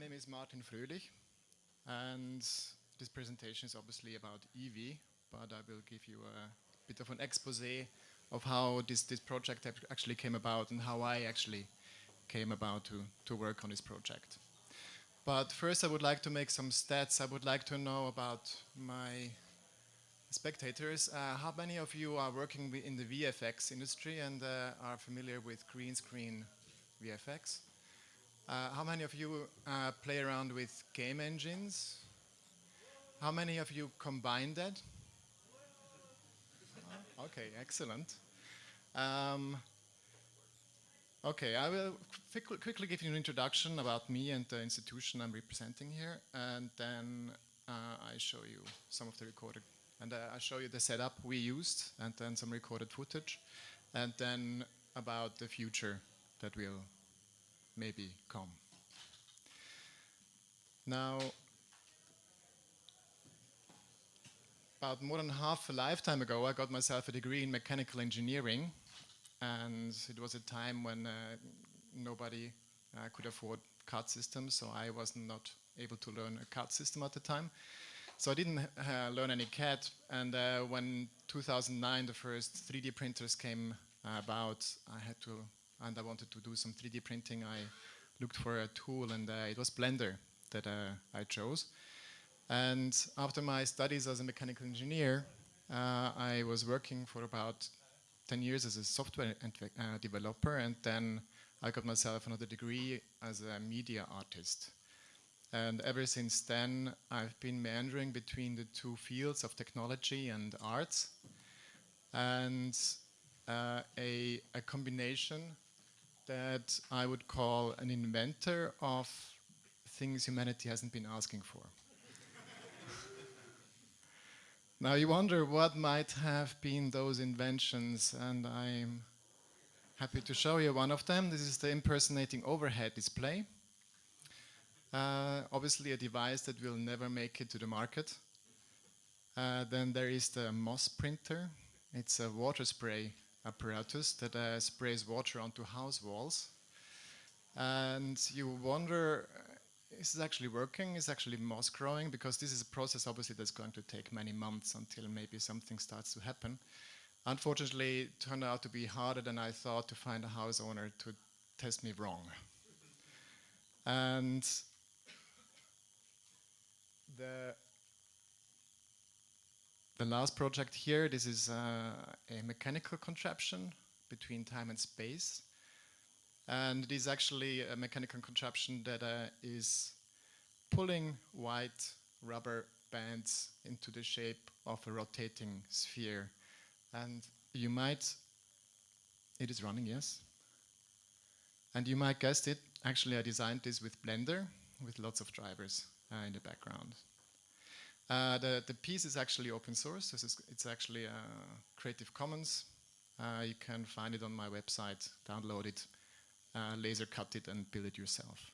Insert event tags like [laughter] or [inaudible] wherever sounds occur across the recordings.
my name is Martin Fröhlich, and this presentation is obviously about Eevee, but I will give you a bit of an expose of how this, this project actually came about and how I actually came about to, to work on this project. But first I would like to make some stats. I would like to know about my spectators. Uh, how many of you are working in the VFX industry and uh, are familiar with green screen VFX? Uh, how many of you uh, play around with game engines? How many of you combine that? Oh, okay, excellent. Um, okay, I will quickly give you an introduction about me and the institution I'm representing here, and then uh, I show you some of the recorded, and uh, I show you the setup we used, and then some recorded footage, and then about the future that will maybe come. Now, about more than half a lifetime ago, I got myself a degree in mechanical engineering, and it was a time when uh, nobody uh, could afford CAD systems, so I was not able to learn a CAD system at the time. So I didn't uh, learn any CAD, and uh, when 2009 the first 3D printers came about, I had to and I wanted to do some 3D printing, I looked for a tool and uh, it was Blender that uh, I chose. And after my studies as a mechanical engineer, uh, I was working for about 10 years as a software developer and then I got myself another degree as a media artist. And ever since then, I've been meandering between the two fields of technology and arts. And uh, a, a, combination that I would call an inventor of things humanity hasn't been asking for. [laughs] now you wonder what might have been those inventions and I'm happy to show you one of them. This is the impersonating overhead display. Uh, obviously a device that will never make it to the market. Uh, then there is the Moss printer. It's a water spray apparatus that uh, sprays water onto house walls. And you wonder, uh, is this actually working? Is actually moss growing? Because this is a process obviously that's going to take many months until maybe something starts to happen. Unfortunately, it turned out to be harder than I thought to find a house owner to test me wrong. And the the last project here, this is uh, a mechanical contraption between time and space. And it is actually a mechanical contraption that uh, is pulling white rubber bands into the shape of a rotating sphere. And you might, it is running, yes. And you might guess it, actually I designed this with Blender, with lots of drivers uh, in the background. Uh, the, the piece is actually open source. This is, it's actually uh, Creative Commons. Uh, you can find it on my website, download it, uh, laser cut it and build it yourself.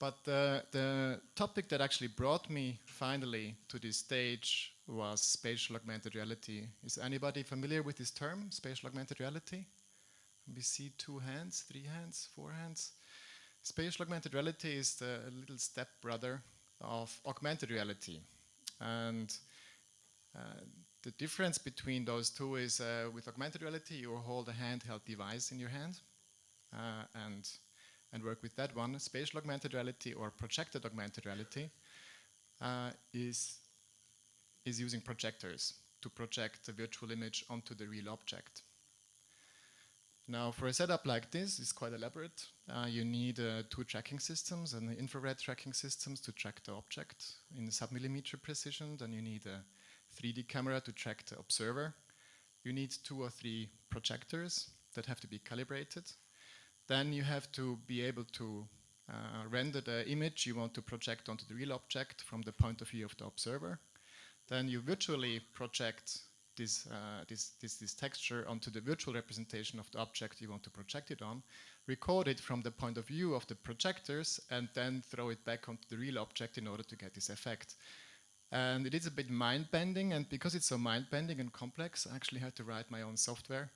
But the, the topic that actually brought me finally to this stage was spatial augmented reality. Is anybody familiar with this term, spatial augmented reality? We see two hands, three hands, four hands. Spatial augmented reality is the little stepbrother of augmented reality. And uh, the difference between those two is uh, with augmented reality, you hold a handheld device in your hand uh, and, and work with that one. Spatial augmented reality or projected augmented reality uh, is, is using projectors to project a virtual image onto the real object. Now, for a setup like this, it's quite elaborate. Uh, you need uh, two tracking systems and infrared tracking systems to track the object in submillimeter precision. Then you need a 3D camera to track the observer. You need two or three projectors that have to be calibrated. Then you have to be able to uh, render the image you want to project onto the real object from the point of view of the observer. Then you virtually project this, uh, this, this, this texture onto the virtual representation of the object you want to project it on, record it from the point of view of the projectors, and then throw it back onto the real object in order to get this effect. And it is a bit mind-bending, and because it's so mind-bending and complex, I actually had to write my own software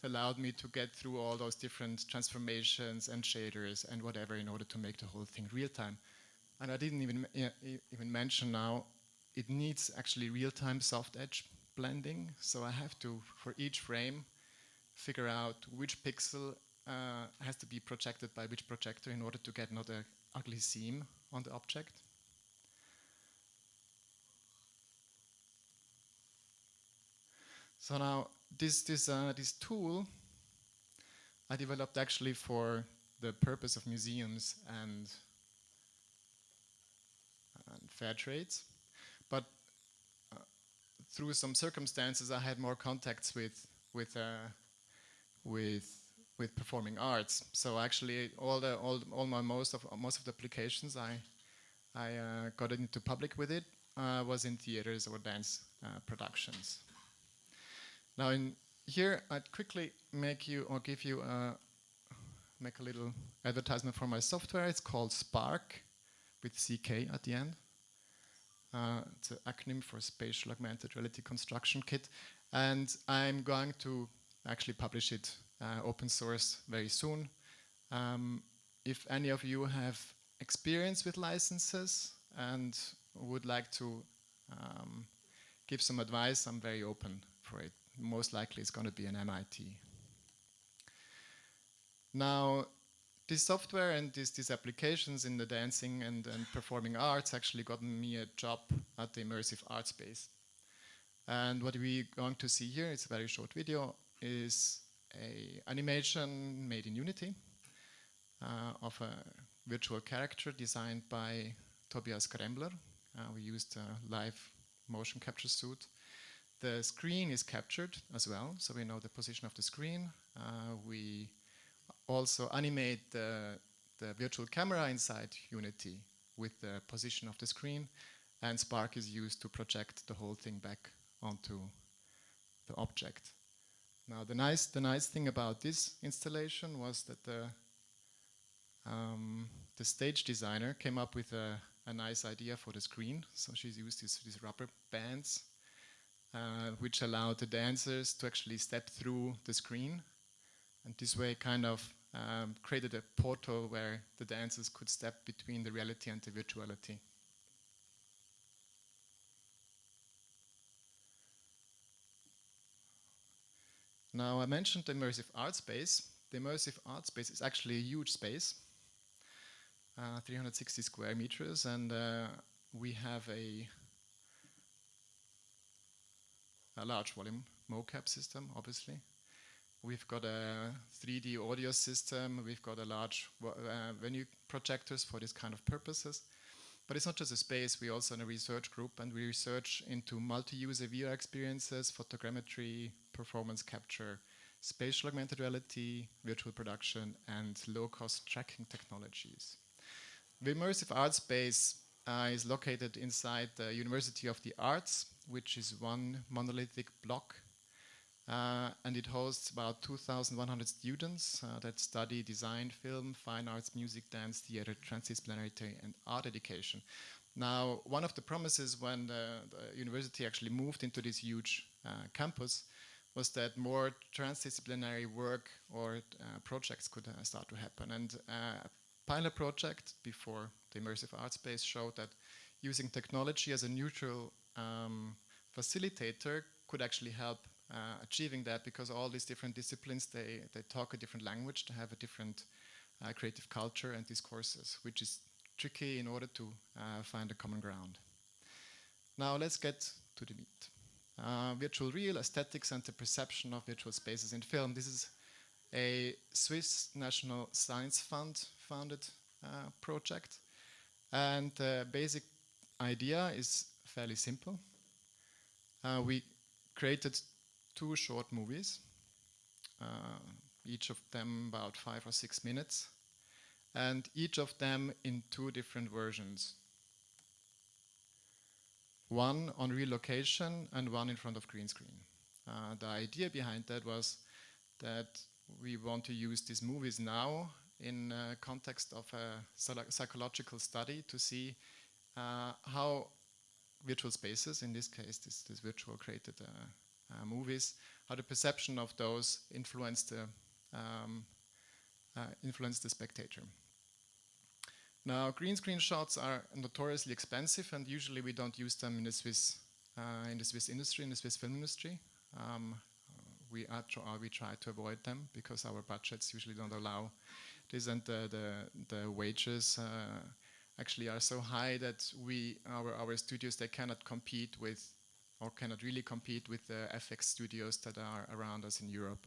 that allowed me to get through all those different transformations and shaders and whatever in order to make the whole thing real time. And I didn't even even mention now, it needs actually real-time soft edge blending. So I have to, for each frame, figure out which pixel uh, has to be projected by which projector in order to get not an ugly seam on the object. So now this, this, uh, this tool I developed actually for the purpose of museums and, and fair trades. But through some circumstances, I had more contacts with, with, uh, with, with performing arts. So actually, all the all, all my most of most of the applications I I uh, got into public with it uh, was in theaters or dance uh, productions. Now in here, I'd quickly make you or give you a, make a little advertisement for my software. It's called SPARCK with CK at the end. Uh, it's an acronym for Spatial Augmented Reality Construction Kit. And I'm going to actually publish it uh, open source very soon. Um, if any of you have experience with licenses and would like to um, give some advice, I'm very open for it most likely it's going to be an MIT. Now, this software and these, these applications in the dancing and, and performing arts actually gotten me a job at the Immersive Art Space. And what we're going to see here, it's a very short video, is a animation made in Unity uh, of a virtual character designed by Tobias Krembler. Uh, we used a live motion capture suit the screen is captured as well, so we know the position of the screen. Uh, we also animate the, the virtual camera inside Unity with the position of the screen, and SPARCK is used to project the whole thing back onto the object. Now the nice, the nice thing about this installation was that the, um, the stage designer came up with a, a, nice idea for the screen. So she's used these, rubber bands uh, which allowed the dancers to actually step through the screen. And this way kind of um, created a portal where the dancers could step between the reality and the virtuality. Now I mentioned the immersive art space. The immersive art space is actually a huge space, uh, 360 square meters, and uh, we have a a large volume mocap system, obviously. We've got a 3D audio system. We've got a large uh, venue projectors for this kind of purposes. But it's not just a space, we also in a research group and we research into multi-user VR experiences, photogrammetry, performance capture, spatial augmented reality, virtual production, and low-cost tracking technologies. The immersive art space uh, is located inside the University of the Arts, which is one monolithic block. Uh, and it hosts about 2,100 students uh, that study design, film, fine arts, music, dance, theater, transdisciplinarity, and art education. Now, one of the promises when the, the university actually moved into this huge uh, campus was that more transdisciplinary work or uh, projects could uh, start to happen. And uh, a pilot project before the immersive art space showed that using technology as a neutral um, facilitator could actually help achieving that because all these different disciplines, they, they talk a different language, they have a different uh, creative culture and discourses, which is tricky in order to uh, find a common ground. Now let's get to the meat. Uh, virtual real aesthetics and the perception of virtual spaces in film. This is a Swiss National Science Fund funded uh, project. And the basic idea is fairly simple. Uh, we created two short movies, uh, each of them about five or six minutes, and each of them in two different versions. One on real location and one in front of green screen. Uh, the idea behind that was that we want to use these movies now in context of a psychological study to see uh, how virtual spaces, in this case, this, this virtual created uh, movies, how the perception of those influenced the um, uh, influence the spectator. Now, green screen shots are notoriously expensive, and usually we don't use them in the Swiss uh, in the Swiss industry, in the Swiss film industry. Um, we, we try to avoid them because our budgets usually don't allow this, and the the, the wages uh, actually are so high that we our our studios they cannot compete with or cannot really compete with the FX studios that are around us in Europe.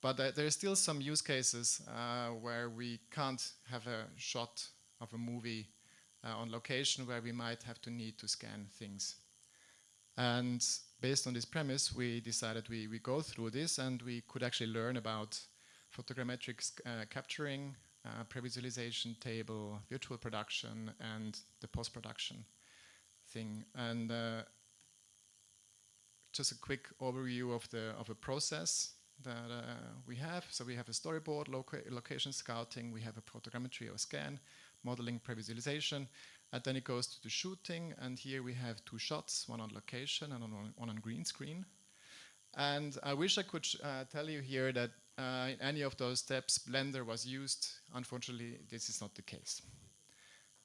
But uh, there are still some use cases uh, where we can't have a shot of a movie uh, on location where we might have to need to scan things. And based on this premise, we decided we, we go through this and we could actually learn about photogrammetric uh, capturing, uh, pre-visualization table, virtual production, and the post-production thing. And uh, just a quick overview of the of a process that uh, we have. So we have a storyboard, loca location scouting, we have a photogrammetry or scan, modeling, pre-visualization, and then it goes to the shooting. And here we have two shots, one on location and on, one on green screen. And I wish I could uh, tell you here that uh, in any of those steps Blender was used. Unfortunately, this is not the case.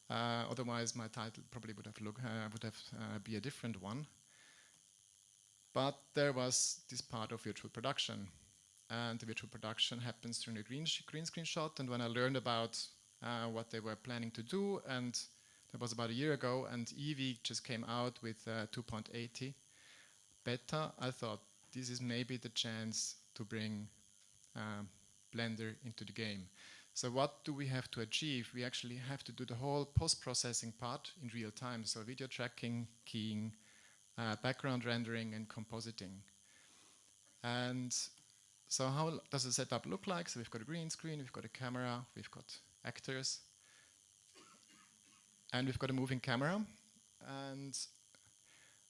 Uh, otherwise, my title probably would have look uh, would have uh, be a different one. But there was this part of virtual production. And the virtual production happens during a green, green screen shot. And when I learned about uh, what they were planning to do, and that was about a year ago, and Eevee just came out with uh, 2.80 beta, I thought this is maybe the chance to bring uh, Blender into the game. So what do we have to achieve? We actually have to do the whole post-processing part in real time. So video tracking, keying, uh, background rendering and compositing. And so how does the setup look like? So we've got a green screen, we've got a camera, we've got actors, and we've got a moving camera. And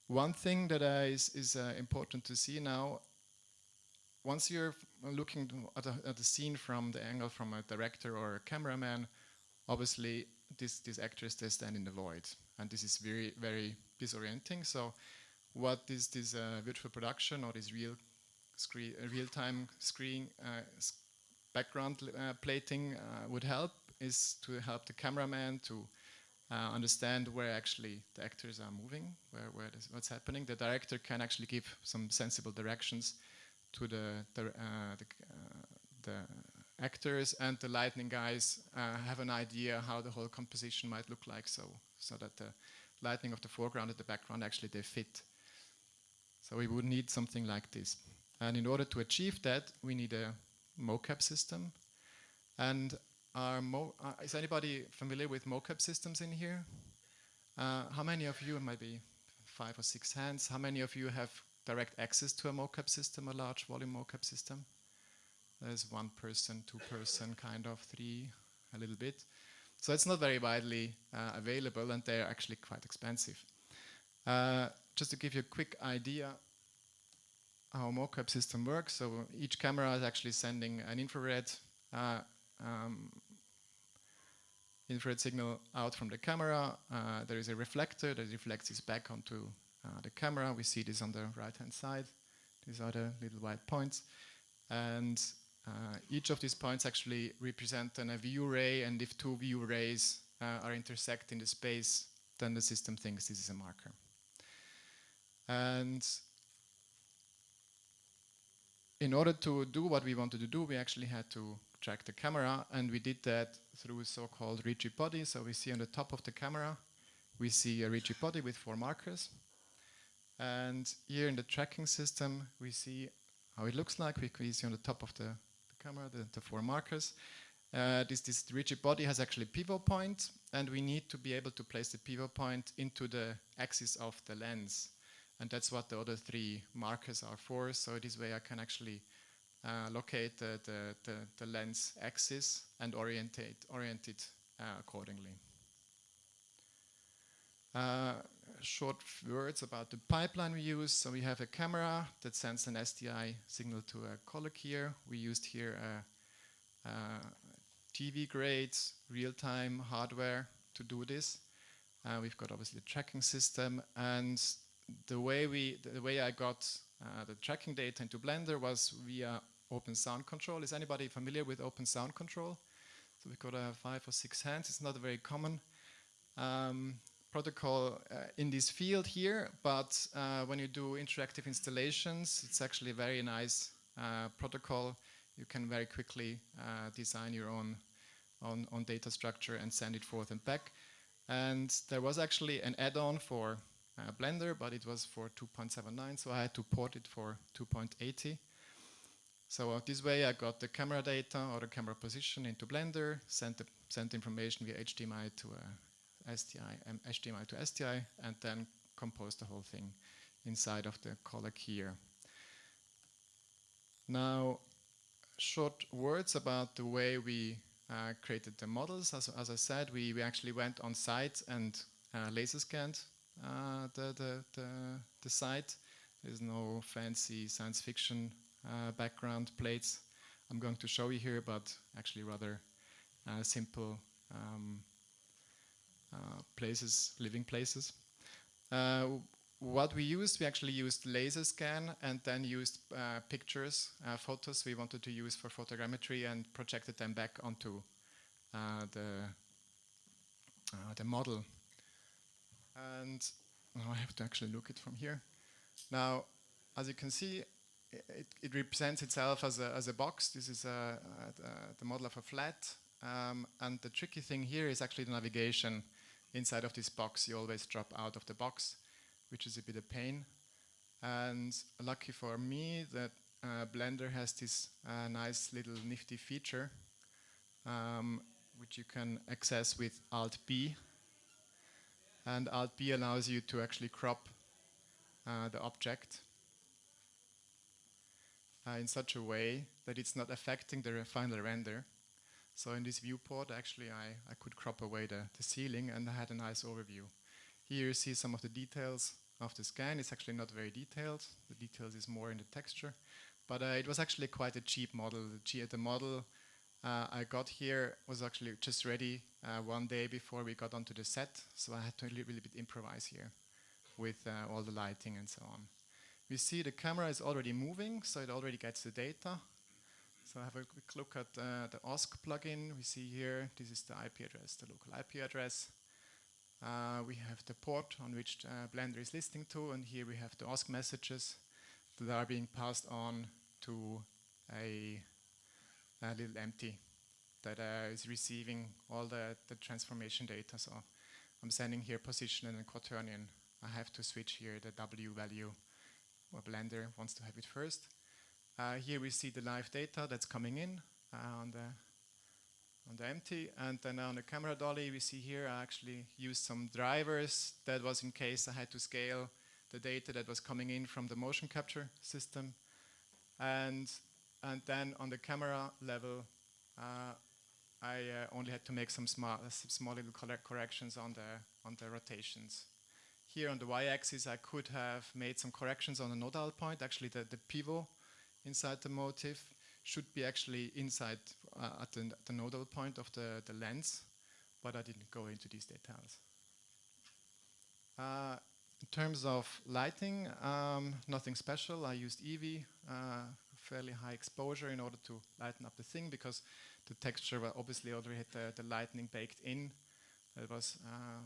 one thing that uh, is, is uh, important to see now, once you're looking at a, at a, scene from the angle from a director or a cameraman, obviously this, these actors, they stand in the void. And this is very, very disorienting. So what is this uh, virtual production or this real screen, uh, real-time screen uh, background uh, plating would help is to help the cameraman to understand where actually the actors are moving, where, where this, what's happening. The director can actually give some sensible directions to the, the, the, the actors and the lighting guys uh, have an idea how the whole composition might look like so so that the lighting of the foreground and the background actually they fit so we would need something like this. And in order to achieve that, we need a mocap system. And uh, is anybody familiar with mocap systems in here? Uh, how many of you, maybe five or six hands, how many of you have direct access to a mocap system, a large volume mocap system? There's one person, two person, kind of, three, a little bit. So it's not very widely uh, available and they're actually quite expensive. Uh, just to give you a quick idea how a mocap system works. So each camera is actually sending an infrared uh, um, infrared signal out from the camera. Uh, there is a reflector that reflects this back onto uh, the camera. We see this on the right hand side. These are the little white points. And uh, each of these points actually represent an, a view ray and if two view rays uh, are intersect in the space then the system thinks this is a marker. And in order to do what we wanted to do, we actually had to track the camera, and we did that through so-called rigid body. So we see on the top of the camera, we see a rigid body with four markers. And here in the tracking system, we see how it looks like. We see on the top of the camera the, the, four markers. Uh, this, this rigid body has actually pivot point, and we need to be able to place the pivot point into the axis of the lens. And that's what the other three markers are for. So this way I can actually uh, locate the, the, the, the, lens axis and orientate, orient it uh, accordingly. Uh, short words about the pipeline we use. So we have a camera that sends an SDI signal to a color here. We used here a, a TV grade real-time hardware to do this. Uh, we've got obviously a tracking system and the way we, the way I got uh, the tracking data into Blender was via Open Sound Control. Is anybody familiar with Open Sound Control? So we've got uh, five or six hands. It's not very common um, protocol uh, in this field here, but uh, when you do interactive installations, it's actually a very nice uh, protocol. You can very quickly uh, design your own, own, own data structure and send it forth and back. And there was actually an add-on for uh, Blender, but it was for 2.79, so I had to port it for 2.80. So uh, this way I got the camera data or the camera position into Blender, sent the sent information via HDMI to uh, SDI, um, HDMI to SDI, and then compose the whole thing inside of the codec here. Now, short words about the way we uh, created the models. As, as I said, we, we actually went on site and uh, laser scanned uh, the, the, the, the, site. There's no fancy science fiction uh, background plates I'm going to show you here, but actually rather uh, simple um, places, living places. Uh, what we used, we actually used laser scan and then used uh, pictures, uh, photos we wanted to use for photogrammetry and projected them back onto uh, the, uh, the model. And now I have to actually look it from here. Now, as you can see, it, it represents itself as a, as a box. This is a, a, the model of a flat. Um, and the tricky thing here is actually the navigation inside of this box. You always drop out of the box which is a bit of pain. And lucky for me that uh, Blender has this uh, nice little nifty feature um, which you can access with Alt B. And Alt B allows you to actually crop uh, the object uh, in such a way that it's not affecting the final render. So in this viewport, actually, I, I could crop away the, the ceiling and I had a nice overview. Here you see some of the details of the scan. It's actually not very detailed. The details is more in the texture. But uh, it was actually quite a cheap model. The, the model uh, I got here was actually just ready uh, one day before we got onto the set. So I had to really, really bit improvise here with uh, all the lighting and so on. We see the camera is already moving, so it already gets the data. So have a quick look at uh, the OSC plugin. We see here, this is the IP address, the local IP address. Uh, we have the port on which uh, Blender is listening to, and here we have the OSC messages that are being passed on to a, a little empty that uh, is receiving all the, the transformation data. So I'm sending here position and quaternion. I have to switch here the W value where Blender wants to have it first. Uh, here we see the live data that's coming in uh, on the on the empty. And then on the camera dolly, we see here I actually used some drivers. That was in case I had to scale the data that was coming in from the motion capture system. And, and then on the camera level, uh, I uh, only had to make some small, small little corrections on the, on the rotations. Here on the y-axis, I could have made some corrections on the nodal point, actually the, the pivot inside the motif should be actually inside uh, at the, the, nodal point of the, the lens, but I didn't go into these details. Uh, in terms of lighting, um, nothing special. I used Eevee, uh, fairly high exposure in order to lighten up the thing because the texture obviously already had the, the lightning baked in. That was uh,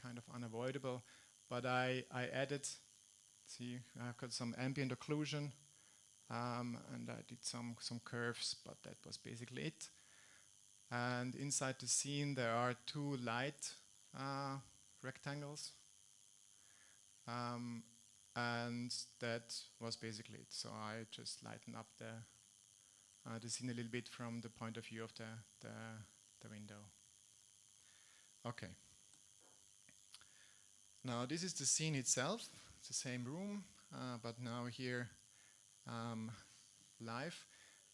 kind of unavoidable. But I, I added, see, I've got some ambient occlusion um, and I did some, some curves, but that was basically it. And inside the scene there are two light uh, rectangles. Um, and that was basically it. So I just lighten up the, uh, the scene a little bit from the point of view of the, the, the window. Okay. Now this is the scene itself. It's the same room, uh, but now here um, live.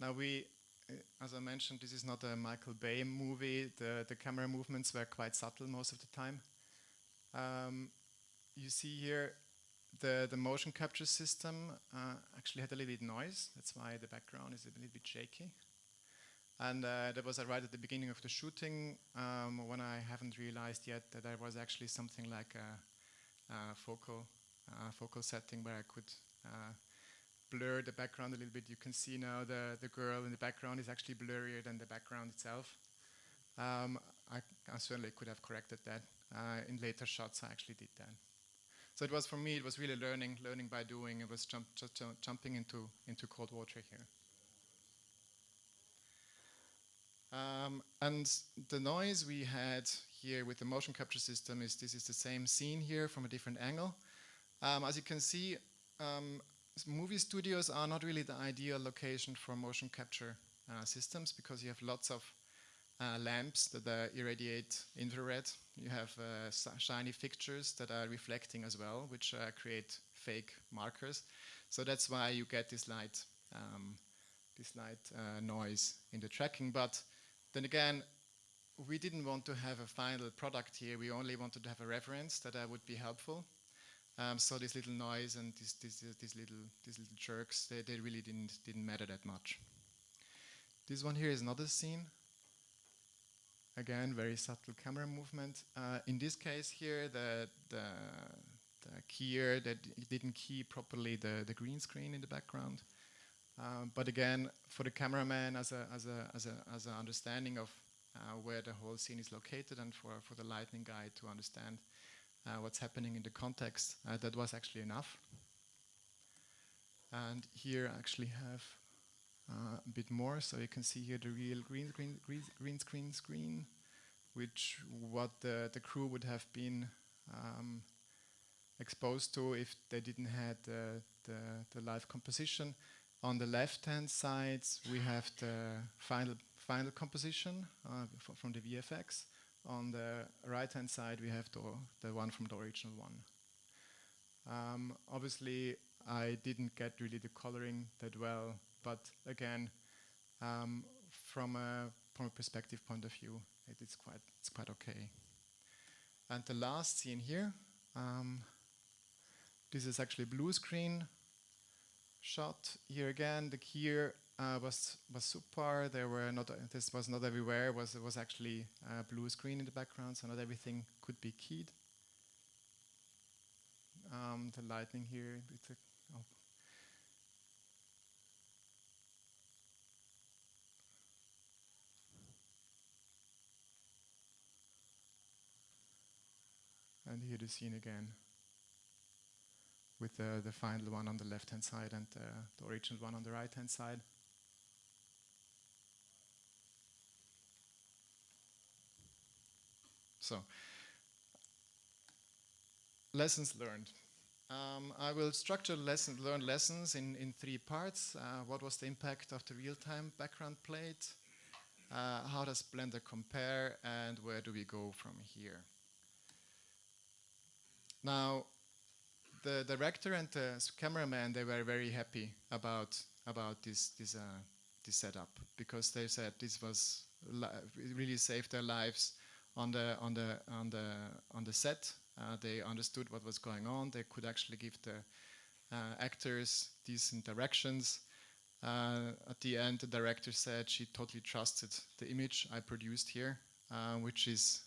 Now we, uh, as I mentioned, this is not a Michael Bay movie. The, the camera movements were quite subtle most of the time. Um, you see here the, the motion capture system uh, actually had a little bit noise. That's why the background is a little bit shaky. And uh, that was right at the beginning of the shooting um, when I haven't realized yet that there was actually something like a, a focal, focal setting where I could uh, blur the background a little bit. You can see now the, the girl in the background is actually blurrier than the background itself. Um, I, I, certainly could have corrected that. Uh, in later shots, I actually did that. So it was for me, it was really learning, learning by doing. It was jump, jumping into, into cold water here. Um, and the noise we had here with the motion capture system is this is the same scene here from a different angle. Um, as you can see, um, movie studios are not really the ideal location for motion capture uh, systems because you have lots of uh, lamps that uh, irradiate infrared. You have uh, shiny fixtures that are reflecting as well, which uh, create fake markers. So that's why you get this light, um, this light uh, noise in the tracking. But then again, we didn't want to have a final product here. We only wanted to have a reference that would be helpful. Um, so this little noise and these, these, these, little, these little jerks, they, they really didn't, didn't matter that much. This one here is another scene. Again, very subtle camera movement. Uh, in this case here, the, the, the keyer that didn't key properly the, the green screen in the background. Um, but again, for the cameraman, as a as a as a as an understanding of uh, where the whole scene is located, and for for the lighting guy to understand what's happening in the context. Uh, that was actually enough. And here I actually have uh, a bit more, so you can see here the real green, green, green, green screen screen, which what the, the crew would have been um, exposed to if they didn't have the, the, the live composition. On the left-hand side, we have the final final composition uh, from the VFX. On the right-hand side, we have the, the one from the original one. Um, obviously, I didn't get really the coloring that well, but again, um, from a from a perspective point of view, it is quite it's quite okay. And the last scene here, um, this is actually blue screen shot. Here again, the keyer uh, was was super. There were not uh, this was not everywhere. Was it was actually a blue screen in the background, so not everything could be keyed. Um, the lightning here. A, oh. And here the scene again with the, the final one on the left hand side and uh, the original one on the right hand side. So, lessons learned. Um, I will structure lesson, learned lessons in, in three parts. Uh, what was the impact of the real-time background plate? Uh, how does Blender compare? And where do we go from here? Now, the director and the cameraman, they were very happy about, about this, this, uh, this setup because they said this was, really saved their lives on the on the on the on the set. Uh, they understood what was going on. They could actually give the uh, actors decent directions. Uh, at the end, the director said she totally trusted the image I produced here, uh, which is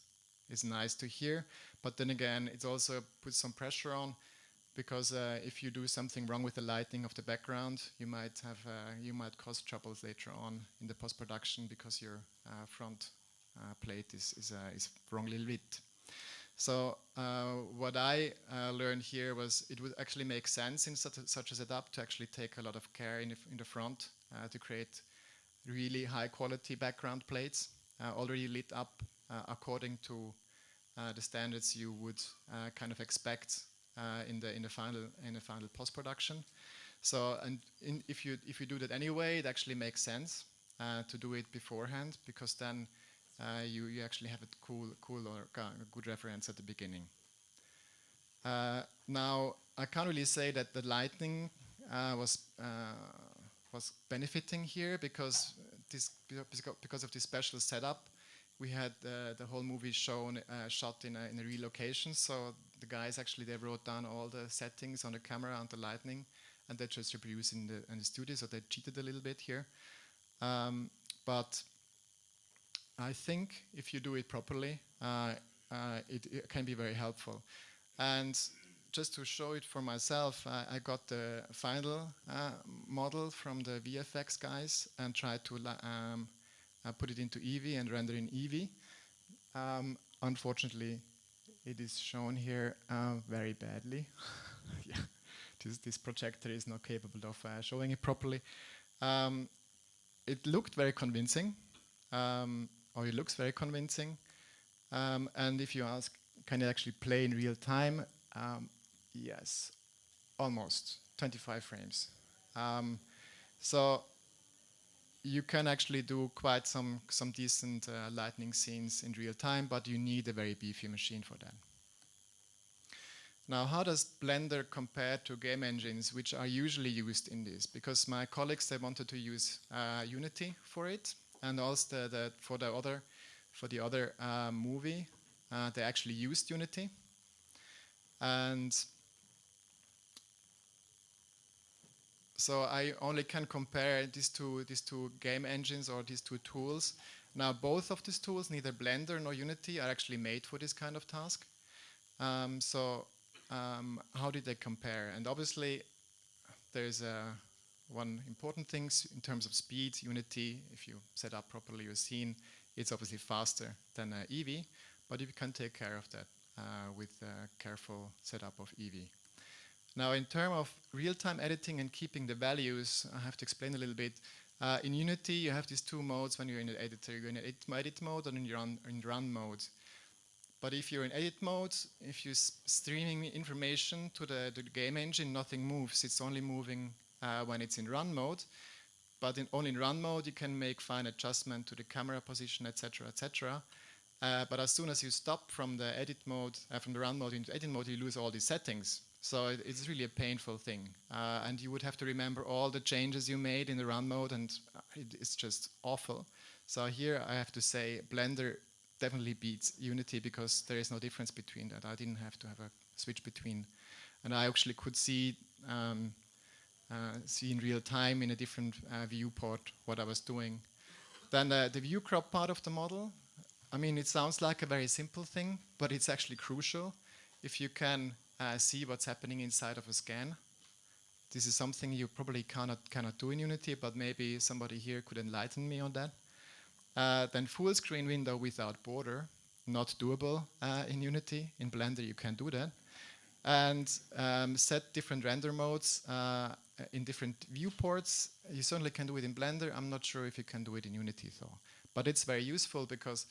is nice to hear. But then again, it also puts some pressure on because uh, if you do something wrong with the lighting of the background, you might have uh, you might cause troubles later on in the post production because your front plate is, is, uh, is wrongly lit. So uh, what I learned here was it would actually make sense in such a, such a setup to actually take a lot of care in the, in the front to create really high quality background plates already lit up according to the standards you would kind of expect uh, in the in the final in the final post production. So and in, if you if you do that anyway, it actually makes sense uh, to do it beforehand because then uh, you, you actually have a cool, cool or good reference at the beginning. Uh, now, I can't really say that the lightning uh, was was benefiting here because this because of this special setup. We had uh, the whole movie shown uh, shot in a, in a real location so the guys actually they wrote down all the settings on the camera and the lightning and they just reproduced in the, in the studio so they cheated a little bit here. Um, but I think if you do it properly, uh, uh, it, it, can be very helpful. And just to show it for myself, I, I got the final uh, model from the VFX guys and tried to um, uh, put it into Eevee and render in Eevee. Um, unfortunately, it is shown here uh, very badly. [laughs] yeah, this, this, projector is not capable of uh, showing it properly. Um, it looked very convincing, um, or it looks very convincing. Um, and if you ask, can it actually play in real time? Um, yes, almost 25 frames. Um, so you can actually do quite some, some decent uh, lightning scenes in real time, but you need a very beefy machine for that. Now, how does Blender compare to game engines which are usually used in this? Because my colleagues, they wanted to use uh, Unity for it, and also the, the, for the other, for the other uh, movie, uh, they actually used Unity. And So I only can compare these two, these two game engines or these two tools. Now both of these tools, neither Blender nor Unity, are actually made for this kind of task. Um, so um, how did they compare? And obviously there's uh, one important thing in terms of speed. Unity, if you set up properly your scene, it's obviously faster than Eevee, but you can take care of that uh, with a careful setup of Eevee. Now, in terms of real-time editing and keeping the values, I have to explain a little bit. Uh, in Unity, you have these two modes when you're in the editor. You're in edit, edit mode and you're run, in run mode. But if you're in edit mode, if you're streaming information to the, to the, game engine, nothing moves. It's only moving uh, when it's in run mode. But in, only in run mode, you can make fine adjustment to the camera position, etc., etc. Uh, but as soon as you stop from the edit mode, uh, from the run mode into edit mode, you lose all these settings. So it, it's really a painful thing. Uh, and you would have to remember all the changes you made in the run mode and uh, it, it's just awful. So here I have to say Blender definitely beats Unity because there is no difference between that. I didn't have to have a switch between. And I actually could see um, see in real time in a different uh, viewport what I was doing. Then the, the view crop part of the model, I mean, it sounds like a very simple thing, but it's actually crucial. If you can uh, see what's happening inside of a scan. This is something you probably cannot, cannot do in Unity, but maybe somebody here could enlighten me on that. Uh, then full screen window without border, not doable uh, in Unity. In Blender you can do that. And um, set different render modes uh, in different viewports. You certainly can do it in Blender. I'm not sure if you can do it in Unity though. But it's very useful because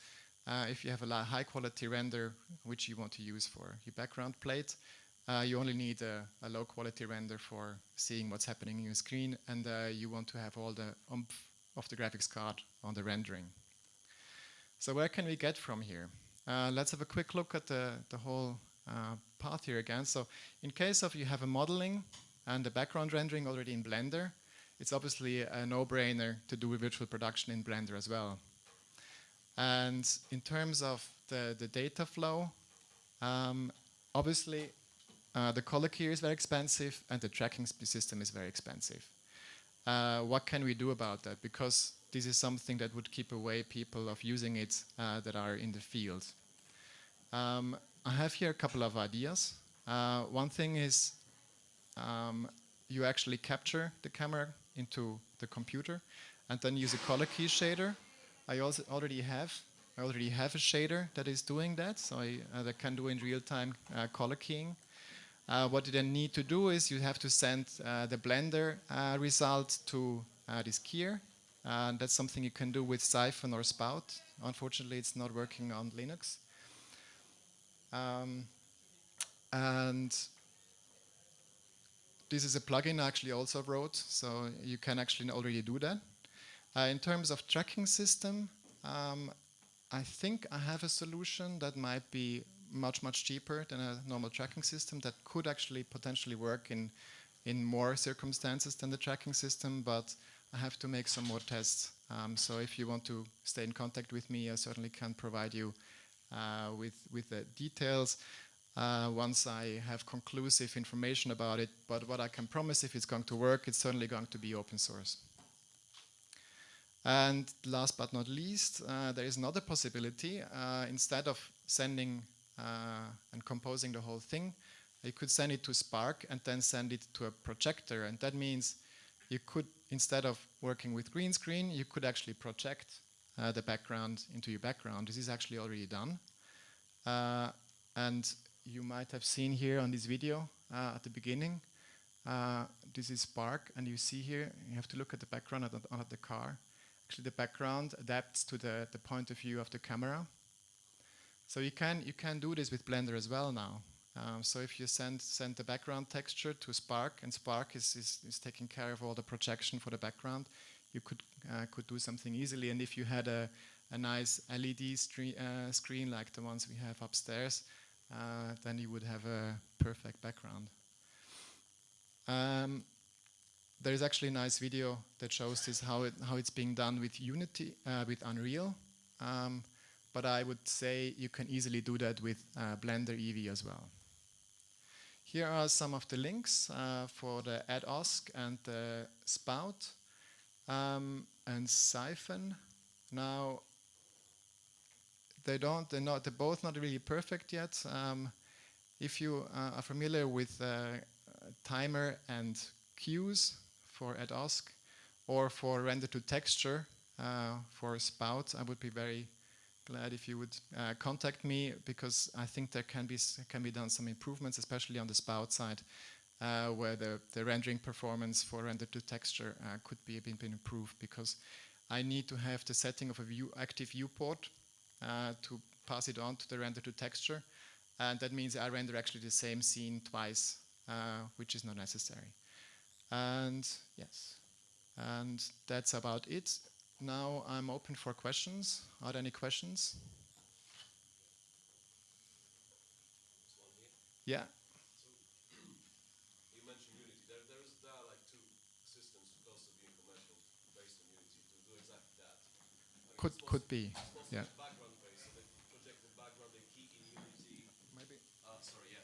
uh, if you have a high quality render which you want to use for your background plate, uh, you only need a, a, low quality render for seeing what's happening in your screen and uh, you want to have all the oomph of the graphics card on the rendering. So where can we get from here? Uh, let's have a quick look at the, the whole uh, path here again. So in case of you have a modeling and the background rendering already in Blender, it's obviously a no-brainer to do virtual production in Blender as well. And in terms of the, the data flow, um, obviously uh, the color key is very expensive and the tracking system is very expensive. Uh, what can we do about that? Because this is something that would keep away people of using it uh, that are in the field. Um, I have here a couple of ideas. Uh, one thing is um, you actually capture the camera into the computer and then use a color key shader. I also already have I already have a shader that is doing that, so I uh, that can do in real time uh, color keying. Uh, what you then need to do is you have to send uh, the Blender uh, result to uh, this keyer. And that's something you can do with Syphon or Spout. Unfortunately, it's not working on Linux. Um, and this is a plugin I actually also wrote, so you can actually already do that. Uh, in terms of tracking system, um, I think I have a solution that might be much, much cheaper than a normal tracking system that could actually potentially work in, in more circumstances than the tracking system, but I have to make some more tests. Um, so if you want to stay in contact with me, I certainly can provide you uh, with, with the details uh, once I have conclusive information about it. But what I can promise, if it's going to work, it's certainly going to be open source. And last but not least, uh, there is another possibility. Uh, instead of sending uh, and composing the whole thing, you could send it to SPARCK and then send it to a projector. And that means you could, instead of working with green screen, you could actually project uh, the background into your background. This is actually already done. Uh, and you might have seen here on this video uh, at the beginning, uh, this is SPARCK, and you see here, you have to look at the background of the, the car. Actually, the background adapts to the, the point of view of the camera. So you can, you can do this with Blender as well now. Um, so if you send, send the background texture to SPARCK, and SPARCK is, is, is taking care of all the projection for the background, you could, uh, could do something easily. And if you had a, a nice LED uh, screen like the ones we have upstairs, uh, then you would have a perfect background. Um, there is actually a nice video that shows this how it how it's being done with Unity uh, with Unreal, um, but I would say you can easily do that with uh, Blender Eevee as well. Here are some of the links uh, for the AddOSC and the Spout um, and Syphon. Now they don't they're not they're both not really perfect yet. Um, if you uh, are familiar with uh, timer and cues for AddOSC or for render to texture uh, for Spout, I would be very glad if you would uh, contact me because I think there can be can be done some improvements, especially on the Spout side, uh, where the, the rendering performance for render to texture uh, could be been, been improved because I need to have the setting of a view active viewport to pass it on to the render to texture, and that means I render actually the same scene twice uh, which is not necessary. And yes, and that's about it. Now I'm open for questions. Are there any questions? Yeah. you mentioned Unity. There, there, is, there are like two systems close to being commercial based on Unity to do exactly that. I mean, Could it's could mostly- be. it's mostly Yeah. background based, so they project the background, they key in Unity. Maybe. Uh, sorry, yeah.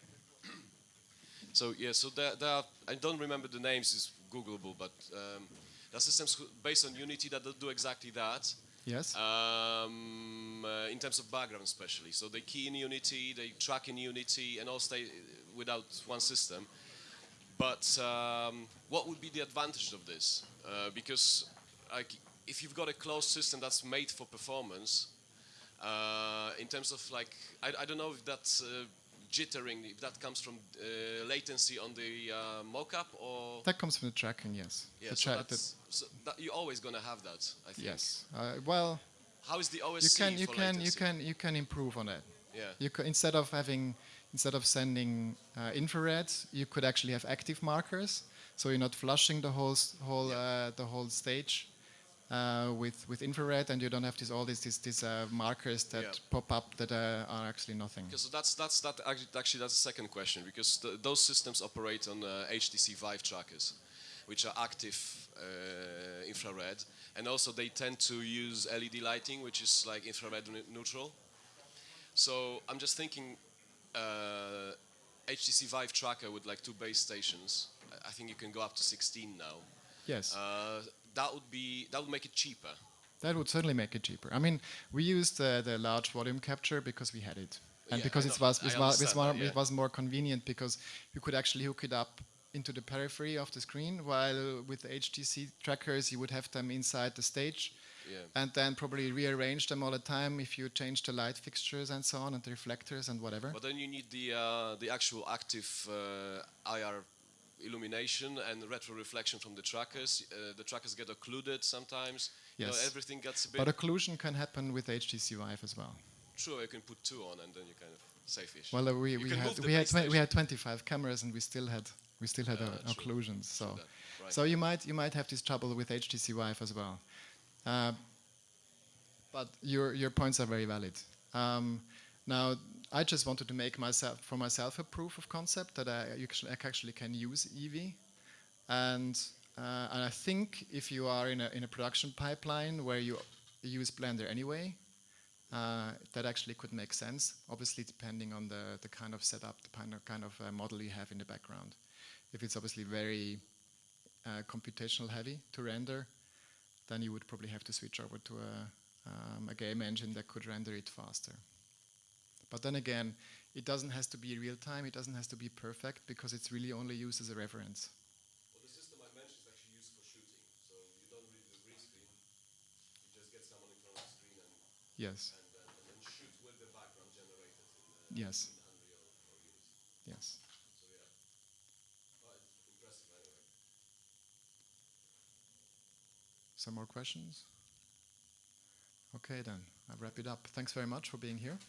So yeah, so there, there are, I don't remember the names, it's Googleable, but um, there are systems based on Unity that do exactly that. Yes. Um, uh, in terms of background, especially. So they key in Unity, they track in Unity, and all stay without one system. But um, what would be the advantage of this? Uh, because like, if you've got a closed system that's made for performance, uh, in terms of like, I, I don't know if that's uh, jittering, if that comes from uh, latency on the uh, mocap or that comes from the tracking. Yes. yeah, The so tra- so that you're always gonna have that. I think. yes. Uh, well, How is the OSC you can you can you can you can improve on it. Yeah. You could, instead of having instead of sending uh, infrared, you could actually have active markers. So you're not flushing the whole whole uh, the whole stage uh, with with infrared, and you don't have these all these these, these uh, markers that Yeah. pop up that uh, are actually nothing. Okay, so that's that's that actually, actually that's the second question because the, those systems operate on uh, HTC Vive trackers, which are active uh, infrared, and also they tend to use LED lighting, which is like infrared ne- neutral. So I'm just thinking, uh, HTC Vive tracker with like two base stations. I- I think you can go up to 16 now. Yes, Uh, that would be that would make it cheaper. that would certainly make it cheaper. I mean, we used uh, the large volume capture because we had it, and Yeah, because it was it was, it was, yeah. it was more convenient because you could actually hook it up into the periphery of the screen, while with the HTC trackers you would have them inside the stage. Yeah. and then probably rearrange them all the time if you change the light fixtures and so on and the reflectors and whatever. But then you need the uh, the actual active uh, IR illumination and retro reflection from the trackers. Uh, the trackers get occluded sometimes. You know, Yes. everything gets a bit. But occlusion can happen with HTC Vive as well. True, you can put two on and then you kind of safe-ish. Well, uh, we, we had we had we had 25 cameras and we still had we still had uh, occlusions. So right. so you might you might have this trouble with HTC Vive as well. Uh, but your your points are very valid. Um, now I just wanted to make myself for myself a proof of concept that I actually, can use Eevee, and uh, and I think if you are in a in a production pipeline where you use Blender anyway, uh, that actually could make sense. Obviously, depending on the, the kind of setup, the kind of, kind of uh, model you have in the background. If it's obviously very uh, computational heavy to render, then you would probably have to switch over to a, um, a game engine that could render it faster. But then again, it doesn't has to be real time. It doesn't has to be perfect because it's really only used as a reference. Well, the system I mentioned is actually used for shooting. So you don't really do green screen. You just get someone in front of the screen and, Yes. and, uh, and then shoot with the background generated in, uh, Yes. in Unreal or Unity. Yes. So yeah. Well, impressive anyway. Some more questions? Okay, then. I'll wrap it up. Thanks very much for being here.